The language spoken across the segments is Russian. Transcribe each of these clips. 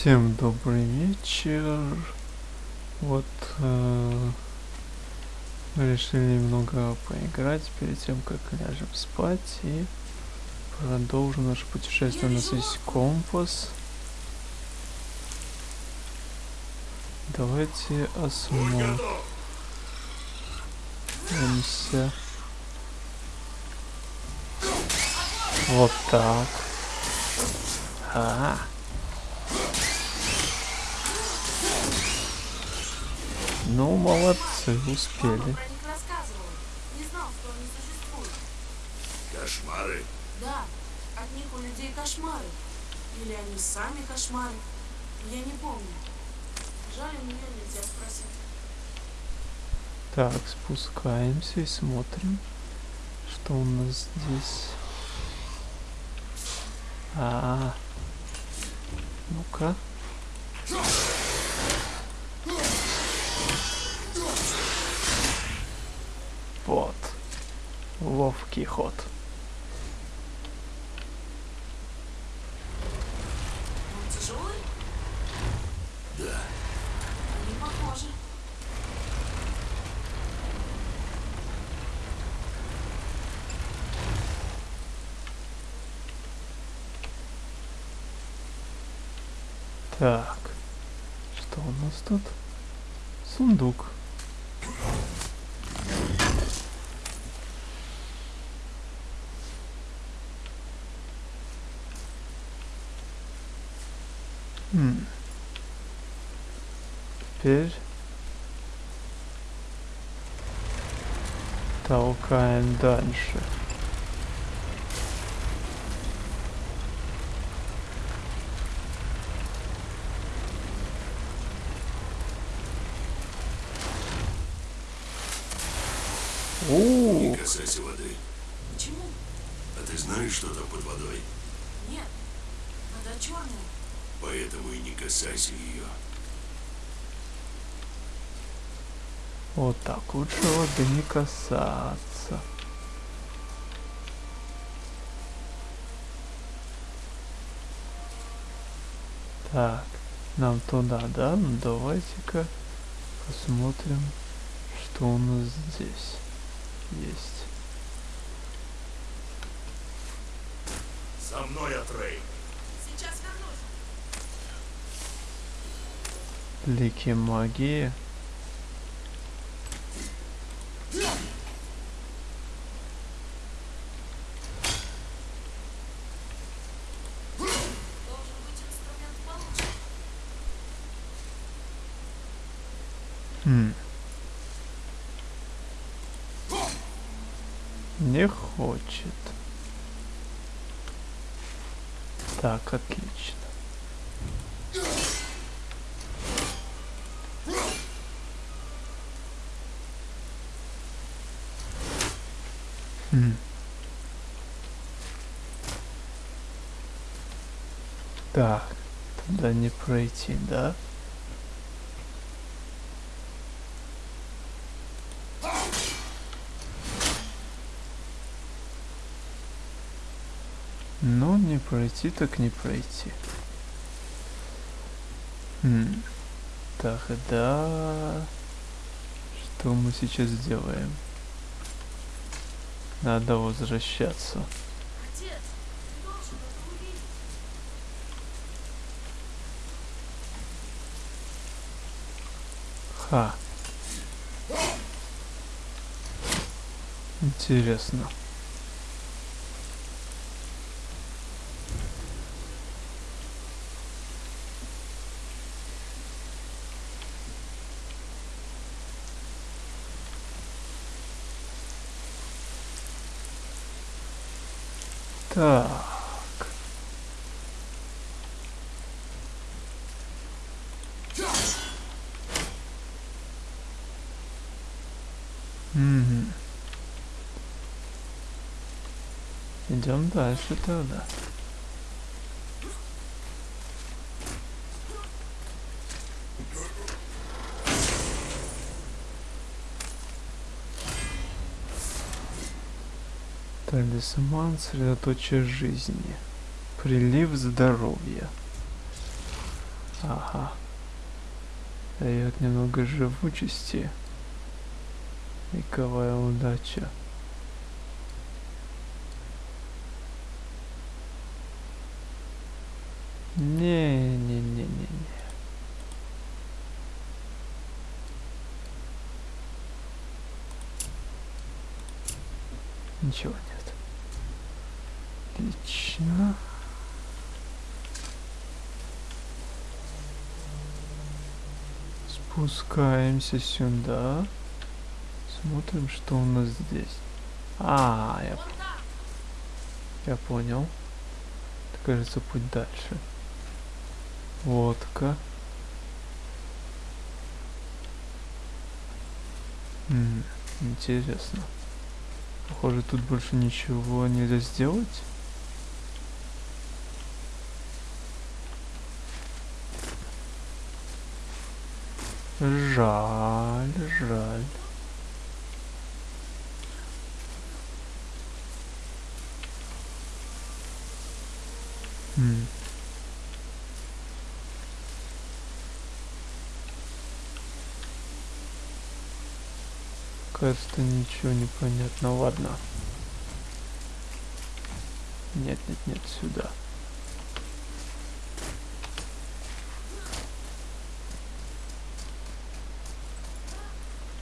Всем добрый вечер. Вот э, решили немного поиграть перед тем, как ляжем спать и продолжим наше путешествие. У нас есть компас. Давайте осмотримся. Вот так. А. -а, -а. Ну, молодцы, успели. Кошмары? Да, от них у людей кошмары. Или они сами кошмары. Я не помню. Жаль, у нее нельзя спросить. Так, спускаемся и смотрим, что у нас здесь. А, -а, -а. ну-ка. Вот. Ловкий ход. Он тяжелый? Да. Не похоже. Так. Что у нас тут? Сундук. Хм. Теперь толкаем дальше. Не касайся воды. Почему? А ты знаешь, что там под водой? Нет. Вода черная. Поэтому и не касайся ее. Вот так, лучше воды не касаться. Так, нам туда, да? Ну давайте-ка посмотрим, что у нас здесь есть. За мной, Атрей. Сейчас вернусь. Лики магии. Должен быть инструмент получше. Хм. Не хочет. Так, отлично. Хм. Так, туда не пройти, да? Ну, не пройти, так не пройти. Хм. Так, да. Что мы сейчас делаем? Надо возвращаться. Отец, ты должен это увидеть. Ха. Интересно. Так. Угу. Идем дальше тогда. Талисман средоточие жизни. Прилив здоровья. Ага. Дает немного живучести. Вековая удача. Ничего нет. Отлично. Спускаемся сюда. Смотрим, что у нас здесь. А, я, я понял. Это, кажется, путь дальше. Водка. М, интересно. Похоже, тут больше ничего нельзя сделать. Жаль, жаль. М. Кажется, ничего не понятно. Ладно. Нет, нет, нет, сюда.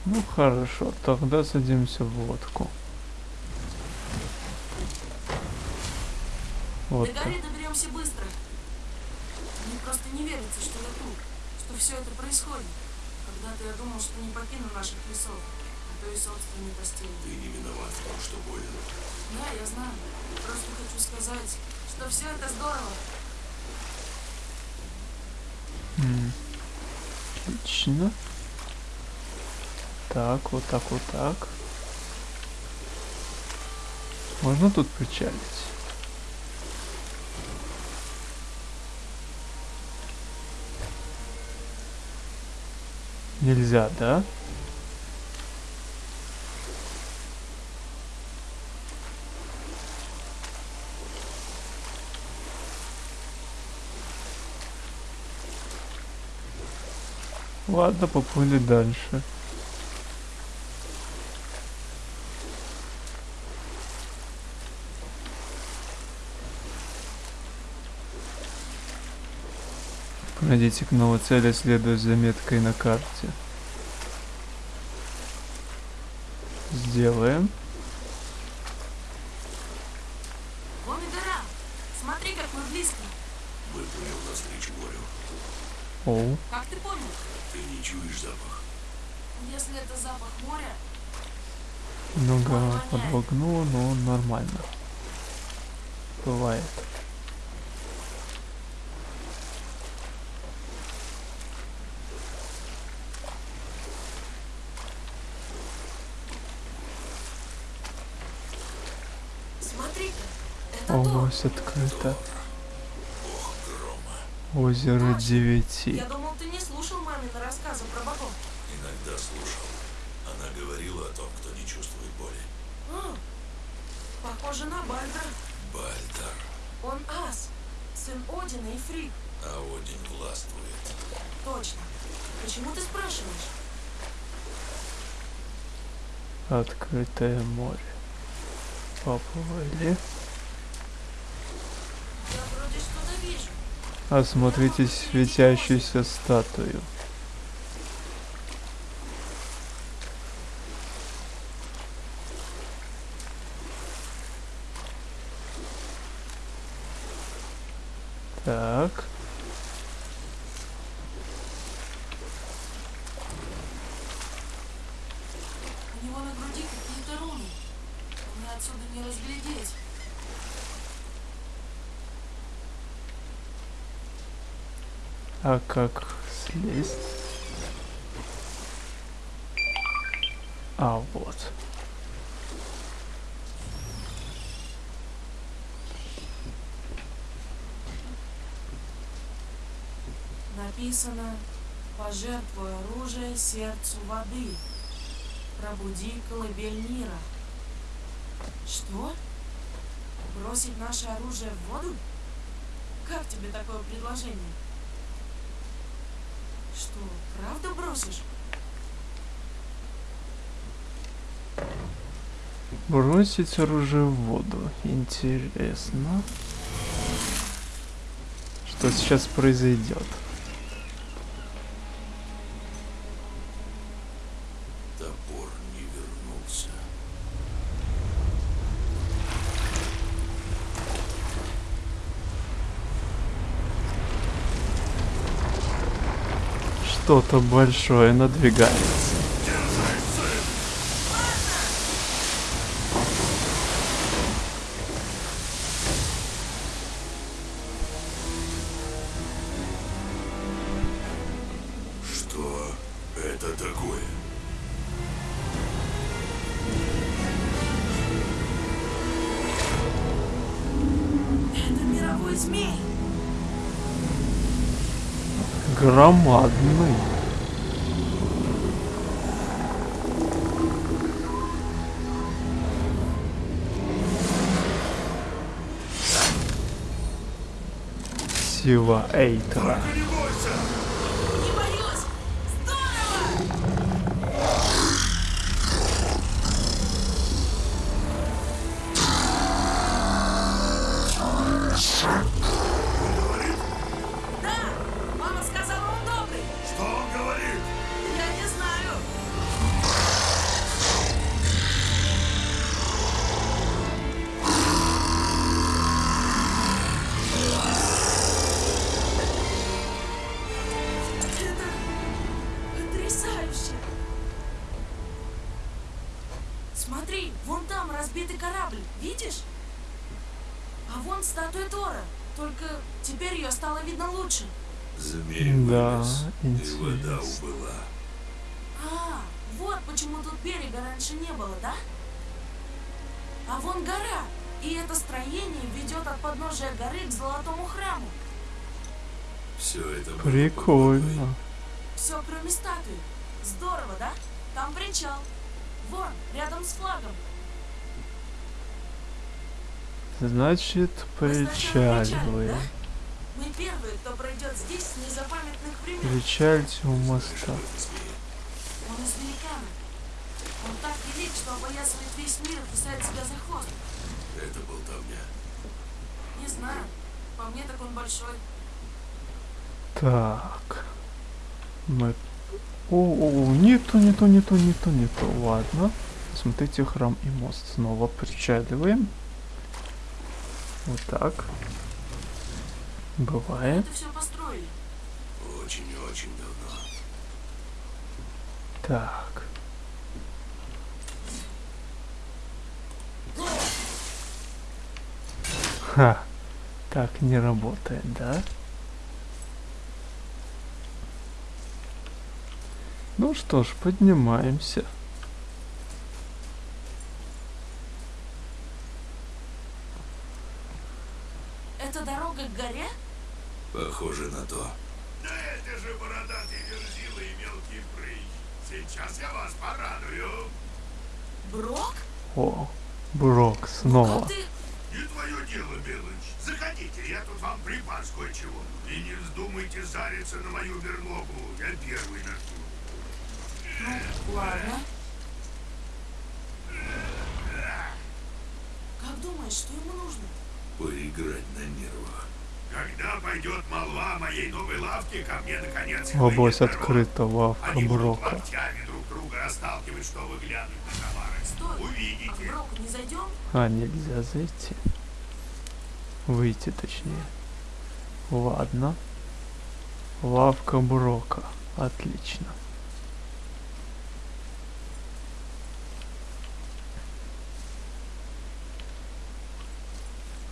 Ну хорошо, тогда садимся в лодку. Вот До горы доберемся быстро. Мне просто не верится, что я тут, что все это происходит. Когда-то я думал, что не покину наших лесов, то и собственной постели. Ты не виноват в том, что болен. Да, я знаю. Просто хочу сказать, что все это здорово. М. Отлично. Так, вот так, вот так. Можно тут причалить? Нельзя, да? Ладно, поплыли дальше. Пройдите к новой цели, следуя за меткой на карте. Сделаем. Вон и гора. Смотри, как мы близко. Выплывел навстречу морю. Оу. Как ты понял? Ты не чуешь запах. Если это запах моря, Немного подвогнуло, но нормально. Бывает. Область открыта. Грома. Озеро девяти. Я думал, ты не слушал мамины рассказы про богов. Иногда слушал. Она говорила о том, кто не чувствует боли. А, похоже на Бальдра. Бальдар. Он ас, сын Одина и Фрик. А Один властвует. Точно. Почему ты спрашиваешь? Открытое море. Поплыли. Я вроде что-то вижу. Осмотрите светящуюся статую. Так. У него на груди какие-то руны. Мне отсюда не разглядеть. А как слезть? А, вот. Написано «Пожертвуй оружие сердцу воды, пробуди колыбель мира». Что? Бросить наше оружие в воду? Как тебе такое предложение? Что, правда бросишь? Бросить оружие в воду. Интересно. Что сейчас произойдет? Что-то большое надвигается. Eight. Лучше. Змей Да, вылез, и вода убыла. А, вот почему тут берега раньше не было, да? А вон гора, и это строение ведет от подножия горы к золотому храму. Все это Прикольно. Все, кроме статуи. Здорово, да? Там причал. Вон, рядом с флагом. Значит, Мы сначала причалим, причаливаем. да? Мы первые, кто пройдет здесь с незапамятных времен. Причальте у моста. Он из великана. Он так велик, что опоясывает весь мир и кусает себя за хвост. Это болтовня. Не знаю. По мне так он большой. Так. Мы... О, о, о, не то, не то, не то, не то, не то. Ладно. Смотрите, храм и мост. Снова причаливаем. Вот так. Бывает. Это все построили. Очень-очень давно. Так. Ха. Так не работает, да? Ну что ж, поднимаемся. Это дорога к горе? Похоже на то. Да это же бородатый верзила и мелкий прыщ. Сейчас я вас порадую. Брок? О, Брок снова. Ты... Не твое дело, Белыч. Заходите, я тут вам припас кое-чего. И не вздумайте зариться на мою берлогу. Я первый начну. Ну, ладно. Как думаешь, что ему нужно? Поиграть на нервах. Когда пойдет молва моей новой лавке, ко мне наконец Область открыта, лавка Они Брока. локтями друг друга расталкивать, что вы глянуть на товары. Стой. А не зайдем? А, нельзя зайти. Выйти точнее. Ладно. Лавка Брока. Отлично.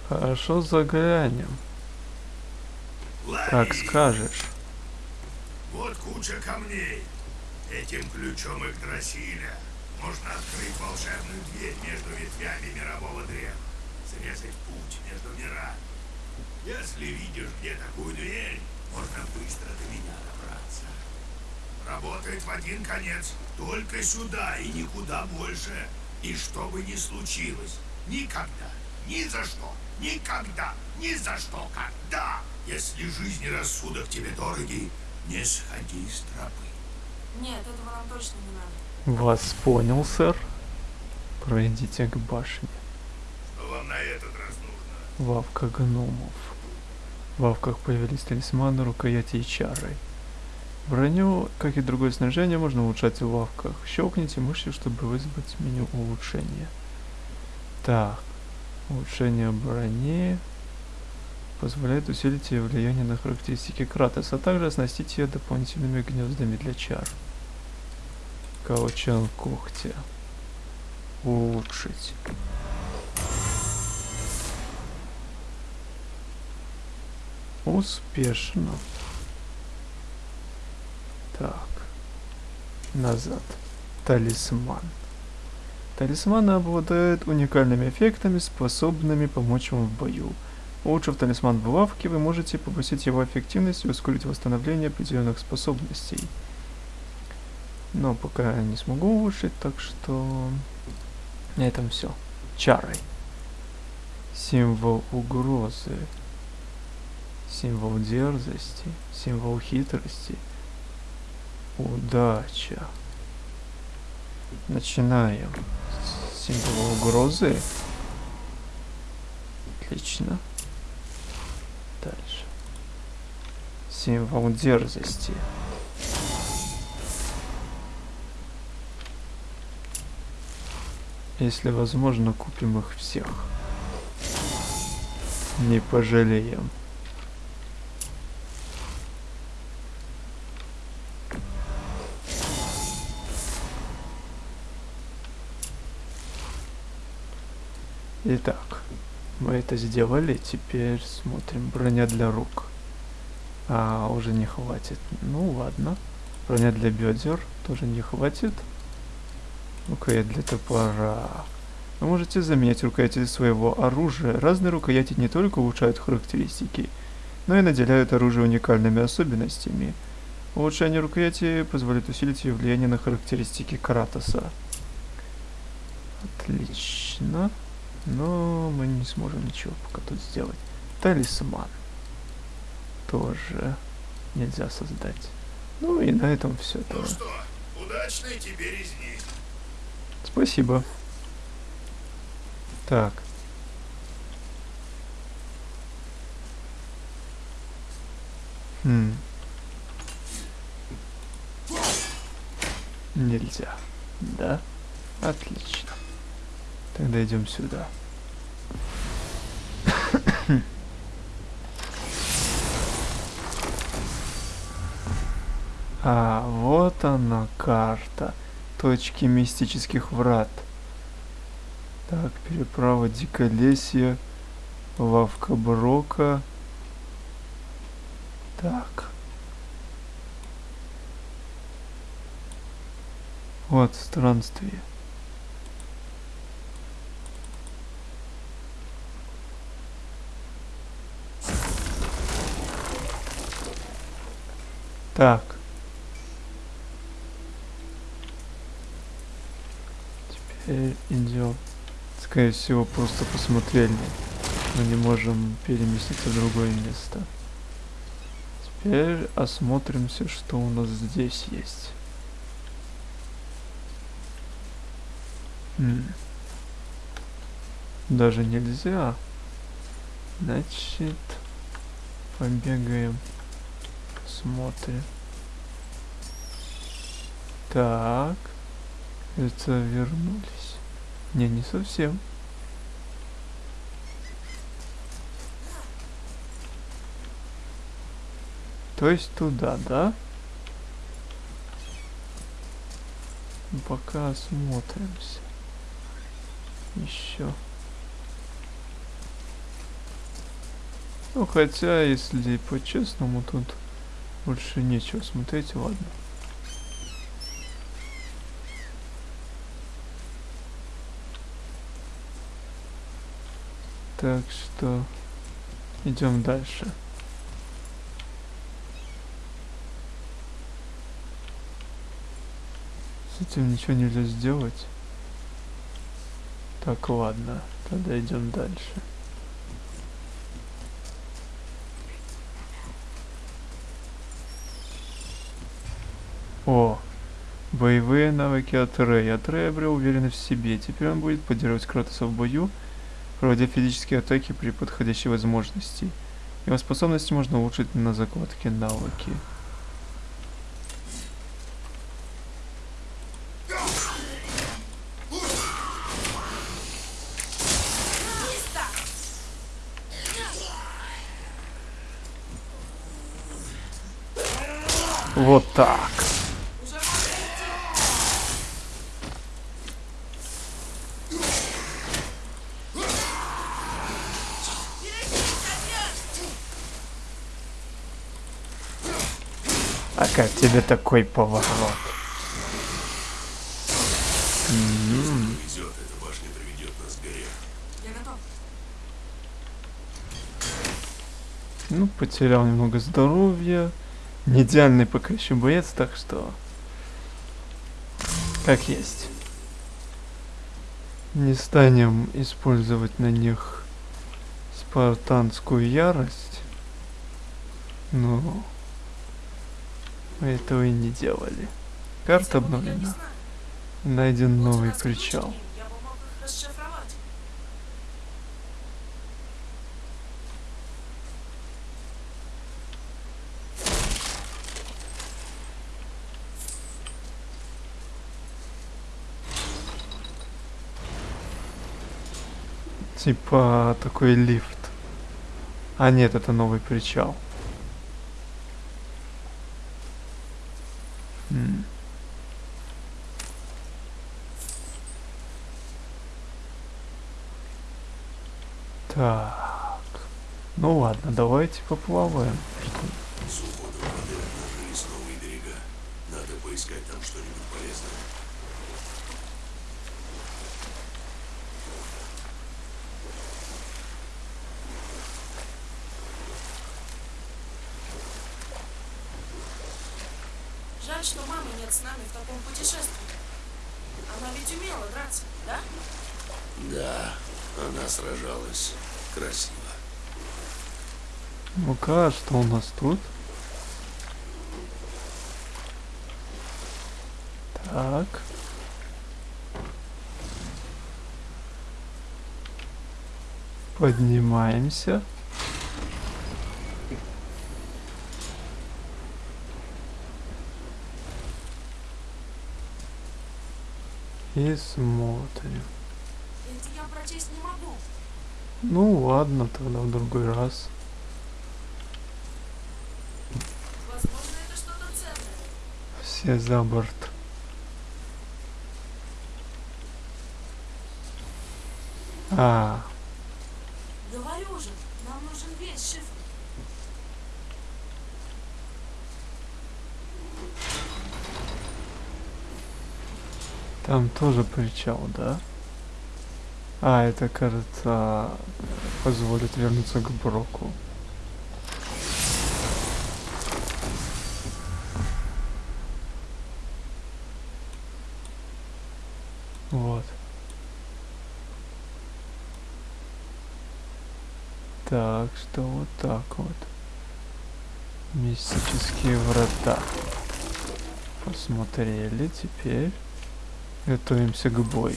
Хорошо заглянем. Как скажешь. Вот куча камней. Этим ключом Игдрасиля можно открыть волшебную дверь между ветвями мирового древа, срезать путь между мирами. Если видишь где такую дверь, можно быстро до меня добраться. Работает в один конец, только сюда и никуда больше. И что бы ни случилось, никогда, ни за что, никогда, ни за что, когда. Если жизнь и рассудок тебе дороги, Не сходи с тропы. Нет, этого нам точно не надо. Вас понял, сэр. Пройдите к башне. Что вам на этот раз нужно? Вавка гномов. В вавках появились талисманы, рукояти и чары. Броню, как и другое снаряжение, можно улучшать в вавках. Щелкните мышью, чтобы вызвать меню улучшения. Так, улучшение брони позволяет усилить ее влияние на характеристики Кратоса, а также оснастить ее дополнительными гнездами для чар. Каучан когтя. Улучшить. Успешно. Так. Назад. Талисман. Талисманы обладают уникальными эффектами, способными помочь вам в бою. Улучшив талисман в лавке, вы можете повысить его эффективность и ускорить восстановление определенных способностей. Но пока я не смогу улучшить, так что на этом все. Чарой. Символ угрозы. Символ дерзости. Символ хитрости. Удача. Начинаем. с Символа угрозы. Отлично. Дальше. Символ дерзости. Если возможно, купим их всех. Не пожалеем. Итак, мы это сделали, теперь смотрим броня для рук. А, уже не хватит. Ну ладно. Броня для бедер тоже не хватит. Рукоять для топора. Вы можете заменять рукояти своего оружия. Разные рукояти не только улучшают характеристики, но и наделяют оружие уникальными особенностями. Улучшение рукояти позволит усилить ее влияние на характеристики Кратоса. Отлично. Но мы не сможем ничего пока тут сделать. Талисман. Тоже нельзя создать. Ну и на этом все. Ну что, удачной тебе резни. Спасибо. Так. Хм. Нельзя. Да? Отлично. Тогда идем сюда. А, вот она карта. Точки мистических врат. Так, переправа Диколесья, лавка Брока. Так. Вот странствие. Так. Теперь идем. Скорее всего, просто посмотрели. Мы не можем переместиться в другое место. Теперь осмотримся, что у нас здесь есть. М. Даже нельзя. Значит, побегаем. Смотрим. Так. Это вернулись. Не, не совсем. То есть туда, да? Ну, Пока осмотримся. Еще. Ну, хотя, если по-честному, тут больше нечего смотреть, ладно. Так что идем дальше. С этим ничего нельзя сделать. Так, ладно, тогда идем дальше. Боевые навыки от Рэй. От Рэй обрел уверенность в себе. Теперь он будет поддерживать Кратоса в бою, проводя физические атаки при подходящей возможности. Его способности можно улучшить на закладке навыки. Вот так. Уже можно идти. А как тебе такой поворот? Ну, потерял немного здоровья. Не идеальный пока еще боец, так что... Как есть. Не станем использовать на них спартанскую ярость. Ну, мы этого и не делали. Карта обновлена. Найден новый причал. Типа такой лифт. А нет, это новый причал. М. Так. Ну ладно, давайте поплаваем. С уходом воды обнажились новые берега. Надо поискать там что-нибудь полезное. Жаль, что мамы нет с нами в таком путешествии. Она ведь умела драться, да? Да, она сражалась красиво. Ну-ка, что у нас тут? Так. Поднимаемся. И смотрим. Это я прочесть не могу. Ну ладно, тогда в другой раз. Возможно, это что-то ценное. Все за борт. А, Говорю же, нам нужен весь шифр. там тоже причал, да? А, это, кажется, позволит вернуться к Броку. Вот. Так, что вот так вот. Мистические врата. Посмотрели, теперь готовимся к бою.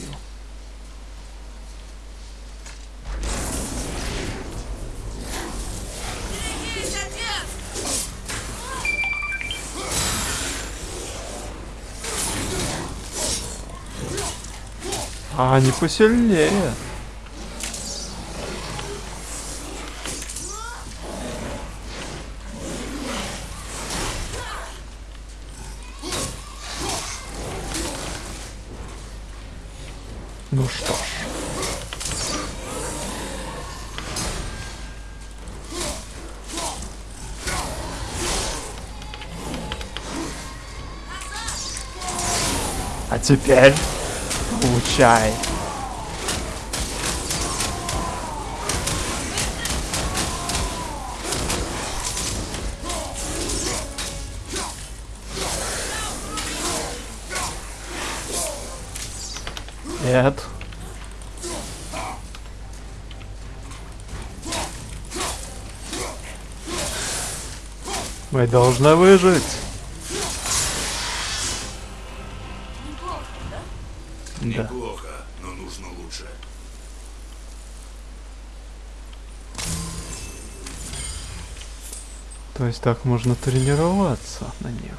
А, они посильнее. Теперь получай. Нет. Мы должны выжить. Есть так можно тренироваться на них.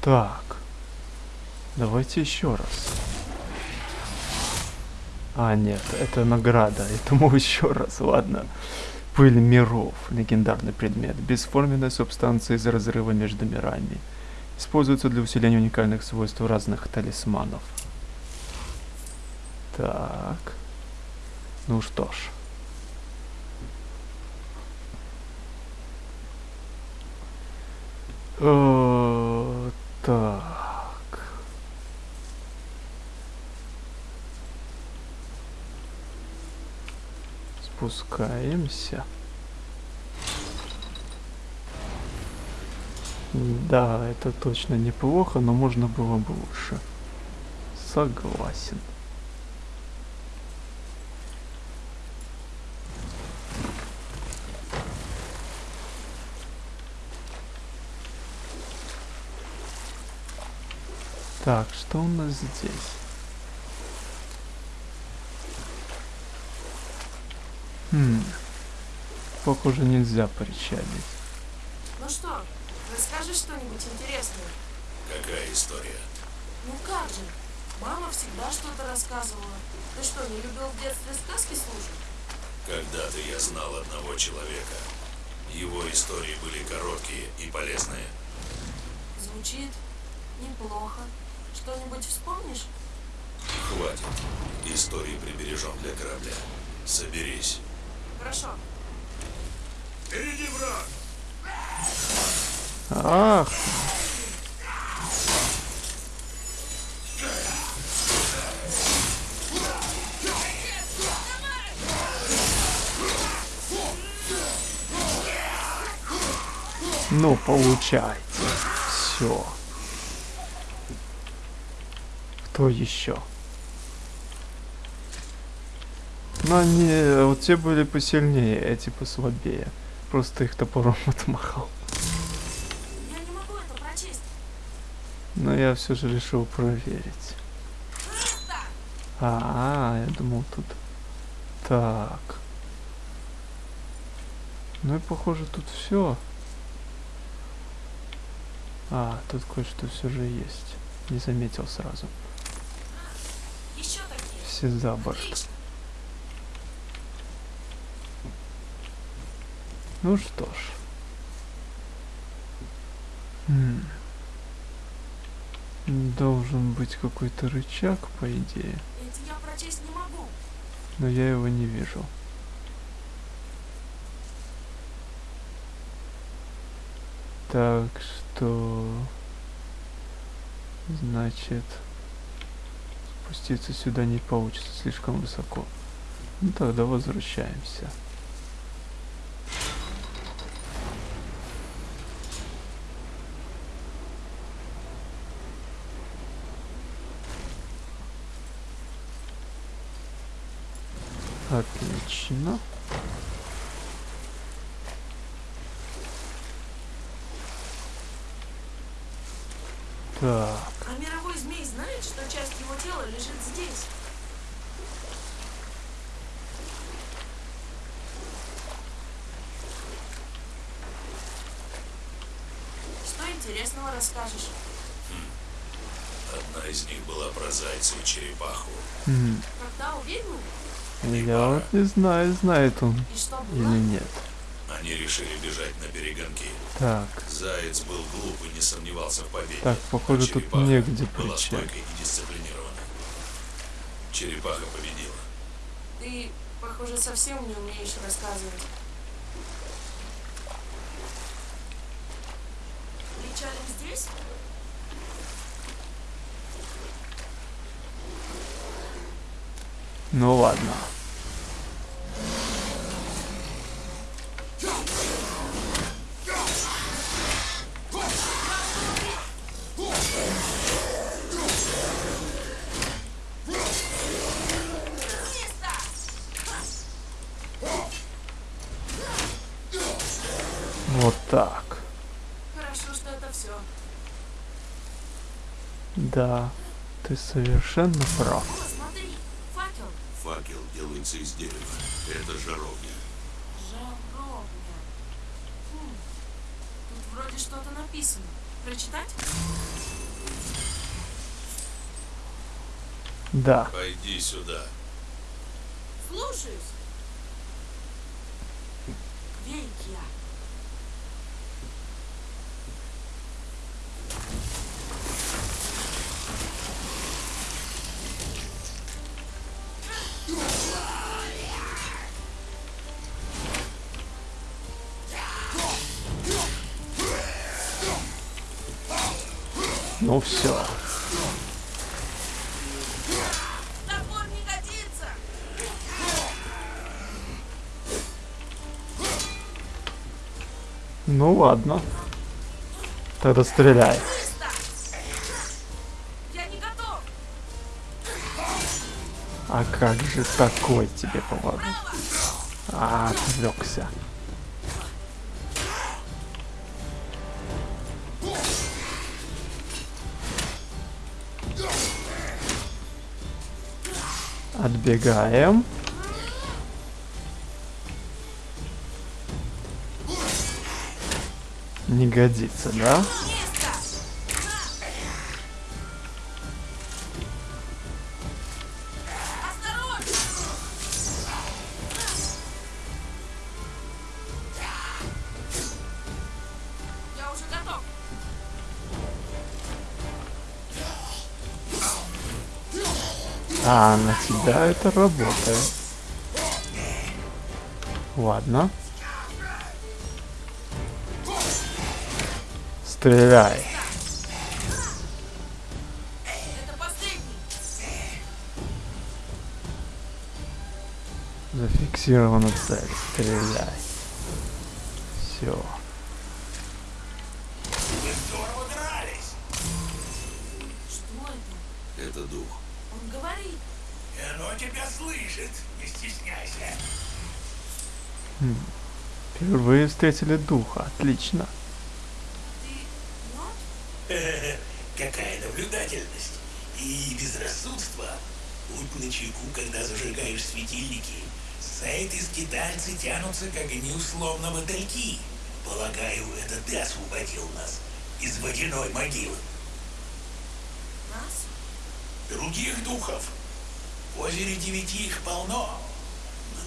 Так. Давайте еще раз. А, нет, это награда. Этому еще раз, ладно. Пыль миров. Легендарный предмет. Бесформенная субстанция из разрыва между мирами. Используется для усиления уникальных свойств разных талисманов. Так. Ну что ж. Э, Так. Спускаемся. Да, это точно неплохо, но можно было бы лучше. Согласен. Так, что у нас здесь? Хм. Похоже, нельзя причалить. Ну что, расскажи что-нибудь интересное. Какая история? Ну как же? Мама всегда что-то рассказывала. Ты что, не любил в детстве сказки слушать? Когда-то я знал одного человека. Его истории были короткие и полезные. Звучит неплохо. Что-нибудь вспомнишь? Хватит. Истории прибережем для корабля. Соберись. Хорошо. Впереди враг! Ах, ну получайте. Все. Кто еще? Ну они, вот те были посильнее, эти послабее. Просто их топором отмахал. Я не могу это прочесть. Но я все же решил проверить. А, я думал тут. Так. Ну и похоже тут все. А, тут кое-что все же есть. Не заметил сразу. Все за борт. Ну что ж. М. Должен быть какой-то рычаг, по идее. Я не могу. Но я его не вижу. Так что... Значит... Спуститься сюда не получится, слишком высоко. Ну тогда возвращаемся. Отлично. Так, А мировой змей знает, что часть его тела лежит здесь. Что интересного расскажешь? Одна из них была про зайца и черепаху. м, Когда у ведьмы? я вот не знаю, знает он И что или было? нет. Они решили бежать на перегонки. Так, Заяц был глуп и не сомневался в победе. Так, похоже, а тут негде была причалить. стойкой и дисциплинированной. Черепаха победила. Ты, похоже, совсем не умеешь рассказывать. Здесь? ну ладно. Вот так. Хорошо, что это все. Да, ты совершенно прав. О, смотри, факел. Факел делается из дерева. Это жаровня. Жаровня. Хм. Тут вроде что-то написано. Прочитать? Да. Пойди сюда. Слушаюсь. Веки. Ну все. Ну ладно. Тогда стреляй. А как же такой тебе поворот? А, отвлекся. Отбегаем. Не годится, да? А, тебя это работает. Ладно. Стреляй. Зафиксирована цель. Стреляй. Все. Встретили духа. Отлично. Какая наблюдательность и безрассудство. Будь начеку, когда зажигаешь светильники. Этой скитальцы тянутся к огню словно мотыльки. Полагаю, это ты освободил нас из водяной могилы. Нас? Других духов. В озере девяти их полно.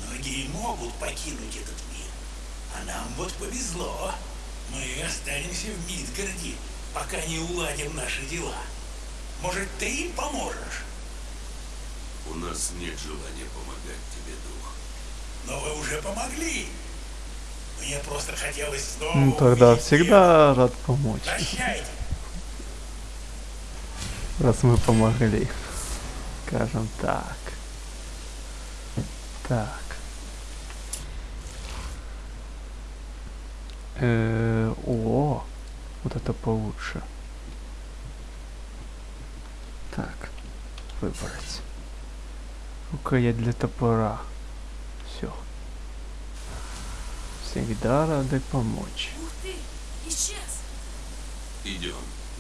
Многие могут покинуть этот. А нам вот повезло. Мы останемся в Мидгарде, пока не уладим наши дела. Может, ты им поможешь? У нас нет желания помогать тебе, дух. Но вы уже помогли. Мне просто хотелось снова Ну тогда всегда рад помочь. Прощайте. Раз мы помогли. Скажем так. Так. Э, о, вот это получше. Так, выбрать. Рукоять для топора. Все. Всегда рады помочь. Ух ты! Исчез! Идем.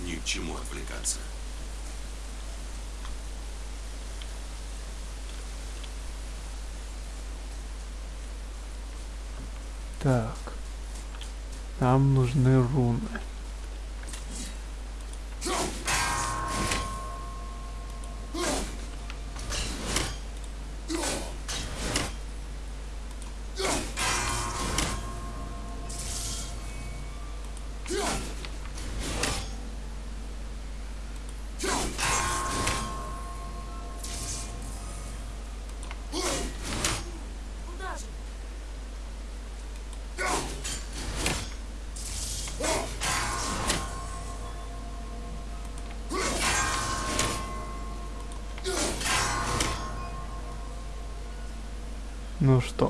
Ни к чему отвлекаться. Так. Нам нужны руны.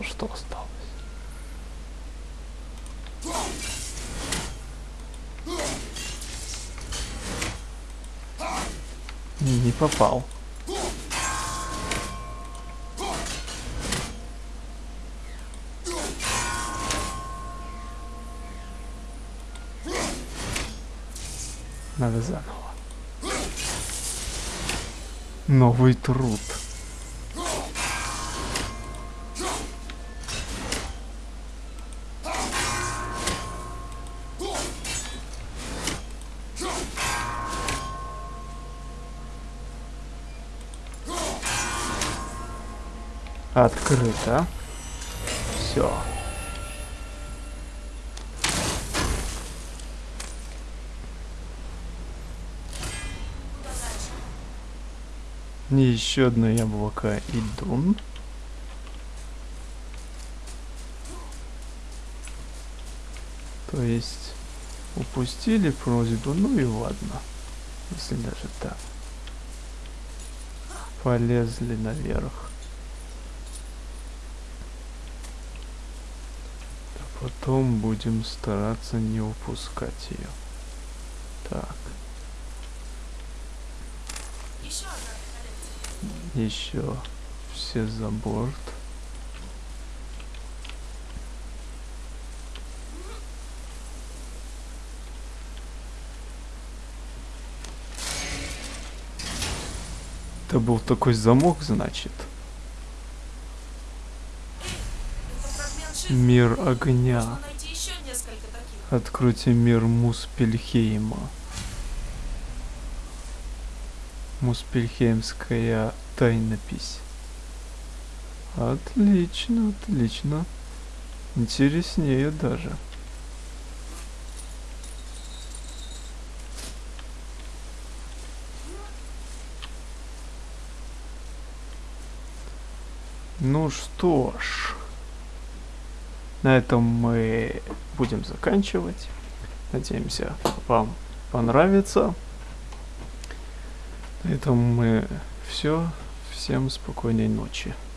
Что, осталось? Не попал. Надо заново. Новый труд. Открыто. Все. Еще одно яблоко и дун. То есть упустили просьбу, ну и ладно. Если даже так. Полезли наверх. А потом будем стараться не упускать ее. Так, Еще все за борт. Это был такой замок, значит. Мир огня. Откройте мир Муспельхейма. Муспельхеймская тайнопись. Отлично, отлично. Интереснее даже. Ну что ж, на этом мы будем заканчивать. Надеемся, вам понравится. На этом мы все. Всем спокойной ночи.